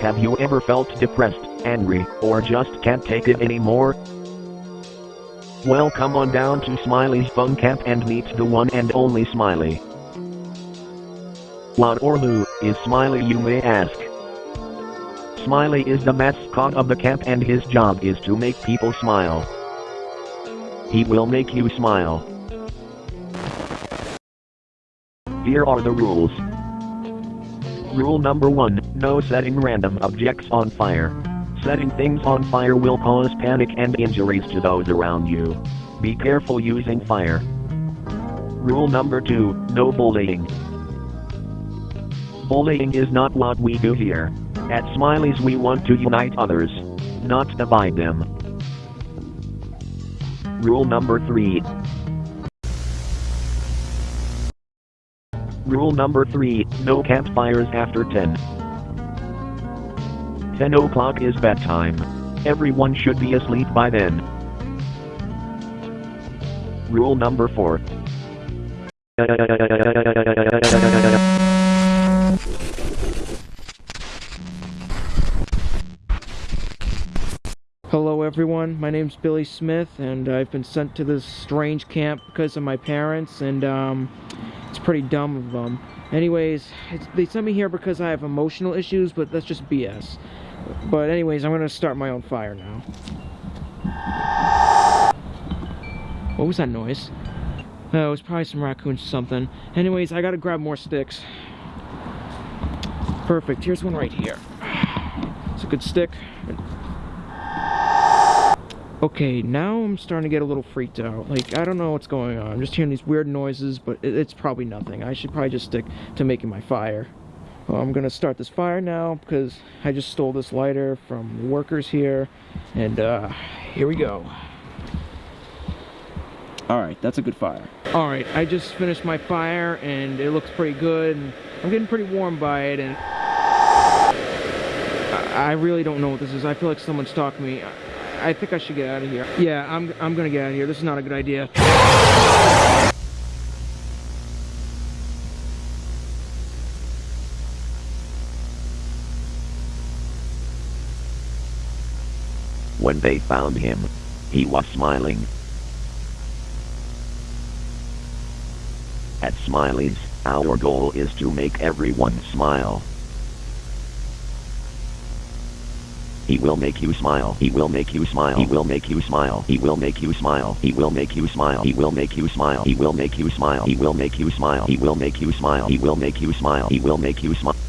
Have you ever felt depressed, angry, or just can't take it anymore? Well come on down to Smiley's Fun Camp and meet the one and only Smiley. What or who is Smiley you may ask? Smiley is the mascot of the camp and his job is to make people smile. He will make you smile. Here are the rules. Rule number 1, no setting random objects on fire. Setting things on fire will cause panic and injuries to those around you. Be careful using fire. Rule number 2, no bullying. Bullying is not what we do here. At Smiley's we want to unite others, not divide them. Rule number 3. Rule number 3, no campfires after 10. 10 o'clock is bedtime. Everyone should be asleep by then. Rule number 4. Hello everyone, my name's Billy Smith and I've been sent to this strange camp because of my parents and um, it's pretty dumb of them. Anyways, they sent me here because I have emotional issues, but that's just BS. But anyways, I'm gonna start my own fire now. What was that noise? Oh, it was probably some raccoons or something. Anyways, I gotta grab more sticks. Perfect, here's one right here. It's a good stick. Okay, now I'm starting to get a little freaked out. Like, I don't know what's going on. I'm just hearing these weird noises, but it's probably nothing. I should probably just stick to making my fire. Well, I'm gonna start this fire now because I just stole this lighter from workers here. And, uh, here we go. Alright, that's a good fire. Alright, I just finished my fire and it looks pretty good. And I'm getting pretty warm by it and... I really don't know what this is. I feel like someone's stalking me. I think I should get out of here. Yeah, I'm, I'm gonna get out of here. This is not a good idea. When they found him, he was smiling. At Smiley's, our goal is to make everyone smile. He will make you smile. He will make you smile. He will make you smile. He will make you smile. He will make you smile. He will make you smile. He will make you smile. He will make you smile. He will make you smile. He will make you smile. He will make you smile.